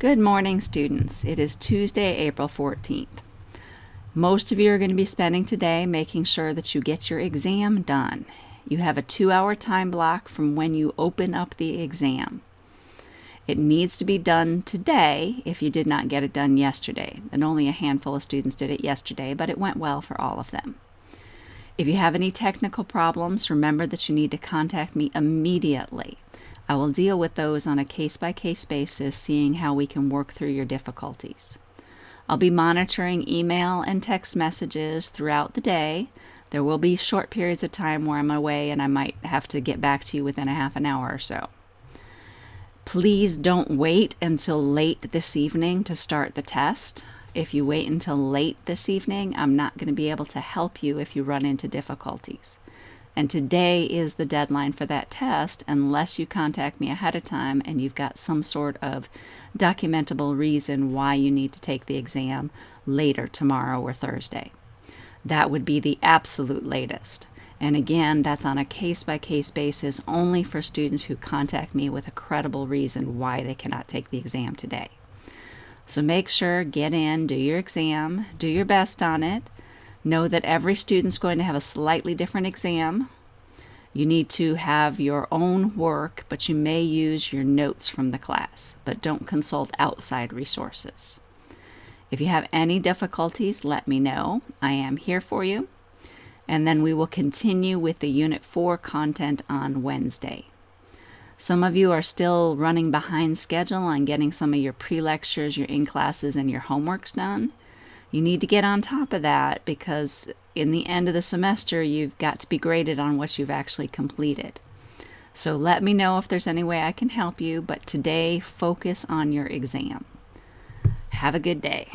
Good morning, students. It is Tuesday, April 14th. Most of you are going to be spending today making sure that you get your exam done. You have a two hour time block from when you open up the exam. It needs to be done today if you did not get it done yesterday. And only a handful of students did it yesterday, but it went well for all of them. If you have any technical problems, remember that you need to contact me immediately. I will deal with those on a case by case basis, seeing how we can work through your difficulties. I'll be monitoring email and text messages throughout the day. There will be short periods of time where I'm away and I might have to get back to you within a half an hour or so. Please don't wait until late this evening to start the test. If you wait until late this evening, I'm not going to be able to help you if you run into difficulties. And today is the deadline for that test unless you contact me ahead of time and you've got some sort of documentable reason why you need to take the exam later tomorrow or Thursday. That would be the absolute latest. And again, that's on a case by case basis only for students who contact me with a credible reason why they cannot take the exam today. So make sure, get in, do your exam, do your best on it. Know that every student's going to have a slightly different exam. You need to have your own work, but you may use your notes from the class, but don't consult outside resources. If you have any difficulties, let me know. I am here for you. And then we will continue with the Unit 4 content on Wednesday. Some of you are still running behind schedule on getting some of your pre-lectures, your in-classes, and your homeworks done you need to get on top of that because in the end of the semester, you've got to be graded on what you've actually completed. So let me know if there's any way I can help you, but today focus on your exam. Have a good day.